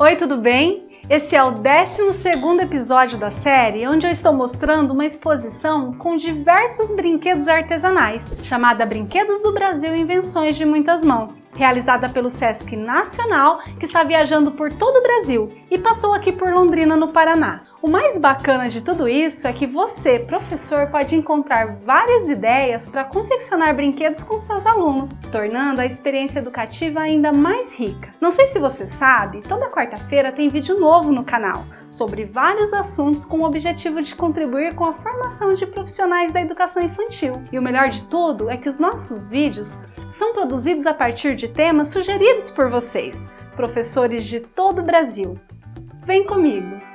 Oi, tudo bem? Esse é o 12º episódio da série, onde eu estou mostrando uma exposição com diversos brinquedos artesanais, chamada Brinquedos do Brasil Invenções de Muitas Mãos, realizada pelo Sesc Nacional, que está viajando por todo o Brasil e passou aqui por Londrina, no Paraná. O mais bacana de tudo isso é que você, professor, pode encontrar várias ideias para confeccionar brinquedos com seus alunos, tornando a experiência educativa ainda mais rica. Não sei se você sabe, toda quarta-feira tem vídeo novo no canal sobre vários assuntos com o objetivo de contribuir com a formação de profissionais da educação infantil. E o melhor de tudo é que os nossos vídeos são produzidos a partir de temas sugeridos por vocês, professores de todo o Brasil. Vem comigo!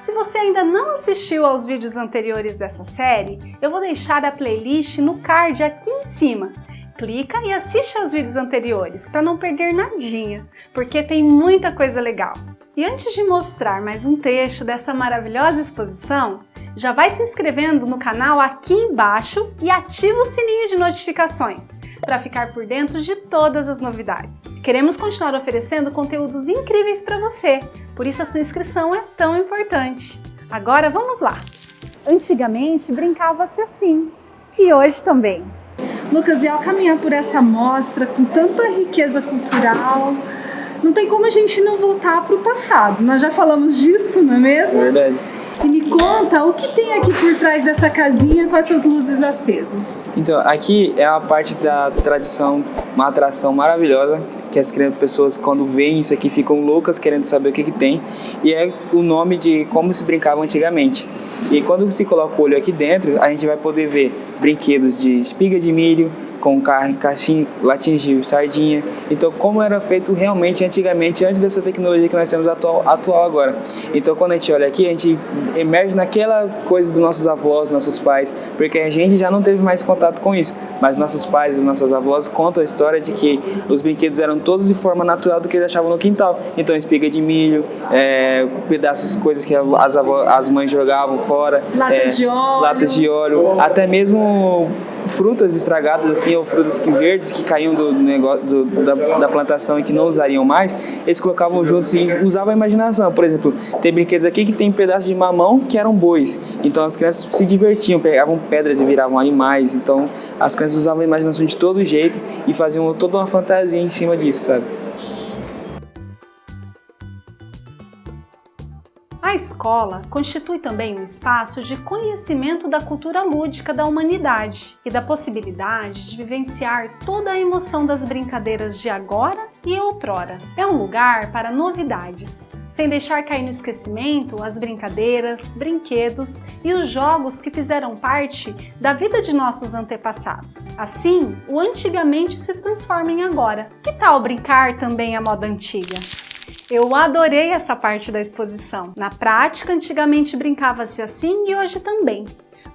Se você ainda não assistiu aos vídeos anteriores dessa série, eu vou deixar a playlist no card aqui em cima. Clica e assiste aos vídeos anteriores para não perder nadinha, porque tem muita coisa legal. E antes de mostrar mais um trecho dessa maravilhosa exposição, já vai se inscrevendo no canal aqui embaixo e ativa o sininho de notificações para ficar por dentro de todas as novidades. Queremos continuar oferecendo conteúdos incríveis para você, por isso a sua inscrição é tão importante. Agora vamos lá! Antigamente brincava-se assim, e hoje também. Lucas, e ao caminhar por essa mostra com tanta riqueza cultural, não tem como a gente não voltar para o passado. Nós já falamos disso, não é mesmo? Verdade. E me conta o que tem aqui por trás dessa casinha com essas luzes acesas. Então, aqui é a parte da tradição, uma atração maravilhosa, que as pessoas quando veem isso aqui ficam loucas querendo saber o que, que tem, e é o nome de como se brincava antigamente. E quando se coloca o olho aqui dentro, a gente vai poder ver brinquedos de espiga de milho, com carne, caixinha, de sardinha. Então, como era feito realmente antigamente, antes dessa tecnologia que nós temos atual, atual agora. Então, quando a gente olha aqui, a gente emerge naquela coisa dos nossos avós, nossos pais, porque a gente já não teve mais contato com isso. Mas nossos pais e nossas avós contam a história de que os brinquedos eram todos de forma natural do que eles achavam no quintal. Então, espiga de milho, é, pedaços, coisas que as, avós, as mães jogavam fora. Latas é, de óleo. Latas de óleo. Até mesmo frutas estragadas assim ou frutas que verdes que caíam do negócio do, da, da, plantação e que não usariam mais, eles colocavam juntos e usavam a imaginação. Por exemplo, tem brinquedos aqui que tem pedaços de mamão que eram bois. Então as crianças se divertiam, pegavam pedras e viravam animais. Então as crianças usavam a imaginação de todo jeito e faziam toda uma fantasia em cima disso, sabe? A escola constitui também um espaço de conhecimento da cultura lúdica da humanidade e da possibilidade de vivenciar toda a emoção das brincadeiras de agora e outrora. É um lugar para novidades, sem deixar cair no esquecimento as brincadeiras, brinquedos e os jogos que fizeram parte da vida de nossos antepassados. Assim, o antigamente se transforma em agora. Que tal brincar também a moda antiga? Eu adorei essa parte da exposição. Na prática, antigamente brincava-se assim e hoje também.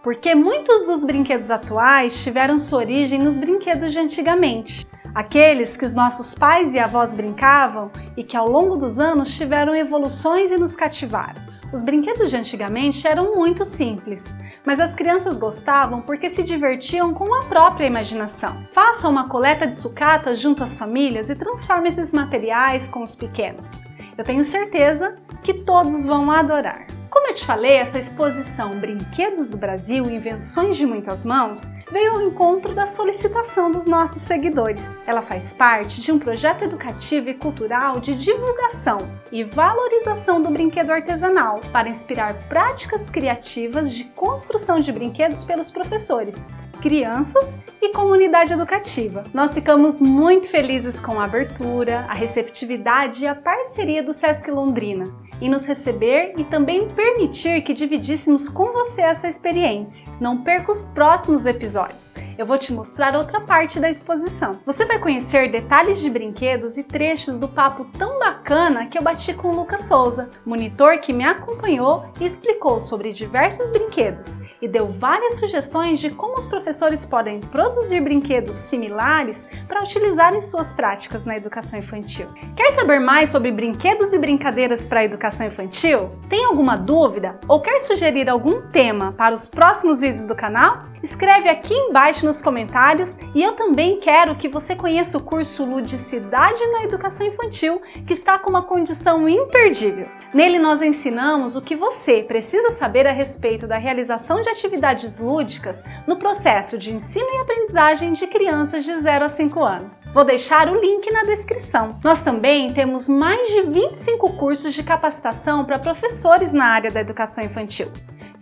Porque muitos dos brinquedos atuais tiveram sua origem nos brinquedos de antigamente. Aqueles que os nossos pais e avós brincavam e que ao longo dos anos tiveram evoluções e nos cativaram. Os brinquedos de antigamente eram muito simples, mas as crianças gostavam porque se divertiam com a própria imaginação. Faça uma coleta de sucatas junto às famílias e transforme esses materiais com os pequenos. Eu tenho certeza que todos vão adorar. Como eu te falei, essa exposição Brinquedos do Brasil, Invenções de Muitas Mãos, veio ao encontro da solicitação dos nossos seguidores. Ela faz parte de um projeto educativo e cultural de divulgação e valorização do brinquedo artesanal para inspirar práticas criativas de construção de brinquedos pelos professores, crianças e comunidade educativa. Nós ficamos muito felizes com a abertura, a receptividade e a parceria do Sesc Londrina em nos receber e também permitir que dividíssemos com você essa experiência. Não perca os próximos episódios. Eu vou te mostrar outra parte da exposição. Você vai conhecer detalhes de brinquedos e trechos do papo tão bacana que eu bati com o Lucas Souza, monitor que me acompanhou e explicou sobre diversos brinquedos e deu várias sugestões de como os professores podem produzir brinquedos similares para utilizar em suas práticas na educação infantil. Quer saber mais sobre brinquedos e brincadeiras para a educação infantil? Tem alguma dúvida ou quer sugerir algum tema para os próximos vídeos do canal? Escreve aqui embaixo nos comentários e eu também quero que você conheça o curso Ludicidade na Educação Infantil, que está com uma condição imperdível. Nele nós ensinamos o que você precisa saber a respeito da realização de atividades lúdicas no processo de ensino e aprendizagem de crianças de 0 a 5 anos. Vou deixar o link na descrição. Nós também temos mais de 25 cursos de capacitação para professores na área da educação infantil.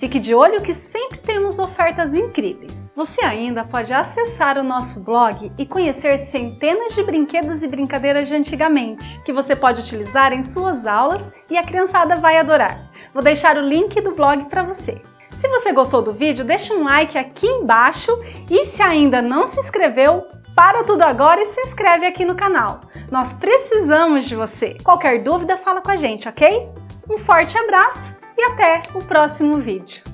Fique de olho que sempre temos ofertas incríveis. Você ainda pode acessar o nosso blog e conhecer centenas de brinquedos e brincadeiras de antigamente, que você pode utilizar em suas aulas e a criançada vai adorar. Vou deixar o link do blog para você. Se você gostou do vídeo, deixa um like aqui embaixo e se ainda não se inscreveu, para tudo agora e se inscreve aqui no canal. Nós precisamos de você. Qualquer dúvida, fala com a gente, ok? Um forte abraço e até o próximo vídeo.